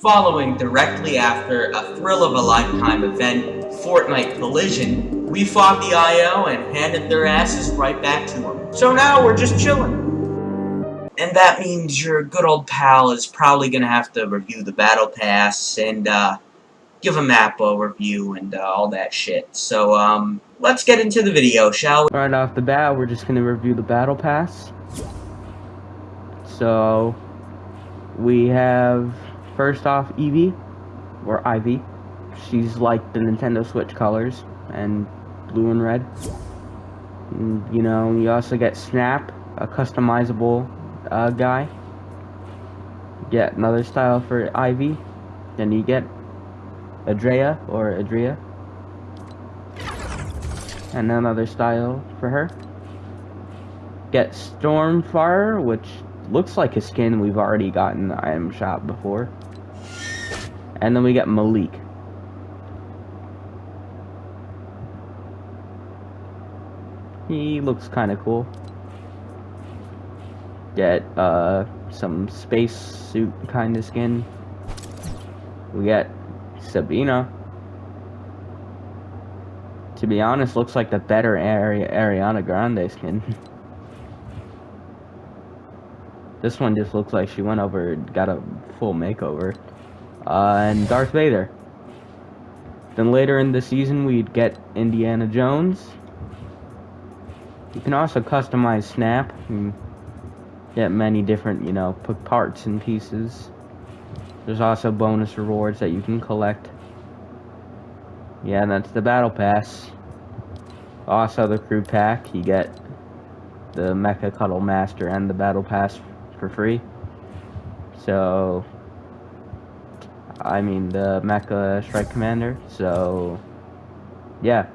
Following directly after a thrill of a lifetime event, Fortnite Collision, we fought the IO and handed their asses right back to them. So now we're just chilling. And that means your good old pal is probably gonna have to review the Battle Pass and, uh, give a map overview and uh, all that shit. So, um, let's get into the video, shall we? Right off the bat, we're just gonna review the Battle Pass. So, we have first off Eevee, or Ivy. She's like the Nintendo Switch colors, and blue and red. And, you know, you also get Snap, a customizable uh, guy. Get another style for Ivy. Then you get Adrea, or Adria. And another style for her. Get Stormfire, which looks like a skin we've already gotten the item shop before. And then we get Malik. He looks kind of cool. Get uh, some space suit kind of skin. We get Sabina. To be honest, looks like the better Ari Ariana Grande skin. this one just looks like she went over, and got a full makeover. Uh, and Darth Vader. Then later in the season, we'd get Indiana Jones. You can also customize Snap and get many different, you know, parts and pieces. There's also bonus rewards that you can collect. Yeah, that's the Battle Pass. Also, the Crew Pack, you get the Mecha Cuddle Master and the Battle Pass for free. So, I mean, the Mecha Strike Commander. So, yeah.